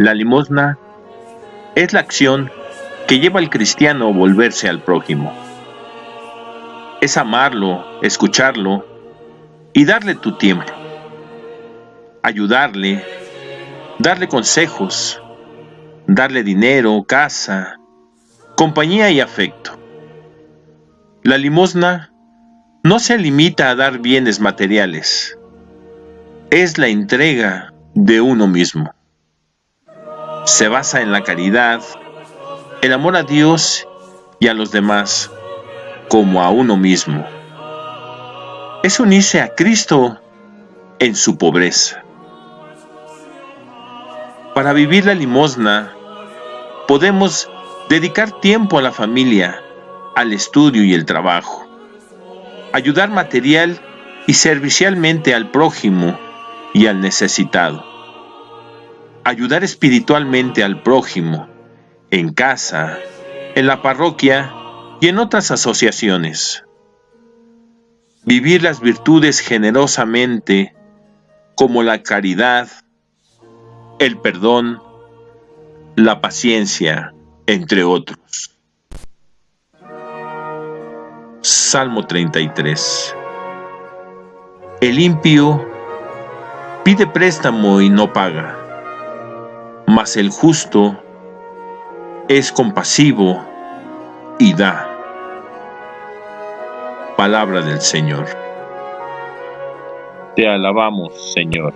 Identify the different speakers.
Speaker 1: La limosna es la acción que lleva al cristiano a volverse al prójimo. Es amarlo, escucharlo y darle tu tiempo. Ayudarle, darle consejos, darle dinero, casa, compañía y afecto. La limosna no se limita a dar bienes materiales, es la entrega de uno mismo. Se basa en la caridad, el amor a Dios y a los demás como a uno mismo. Es unirse a Cristo en su pobreza. Para vivir la limosna, podemos dedicar tiempo a la familia, al estudio y el trabajo, ayudar material y servicialmente al prójimo y al necesitado, ayudar espiritualmente al prójimo, en casa, en la parroquia y en otras asociaciones. Vivir las virtudes generosamente como la caridad, el perdón, la paciencia, entre otros. Salmo 33 El impío pide préstamo y no paga, mas el justo es compasivo y da. Palabra del Señor. Te alabamos, Señor.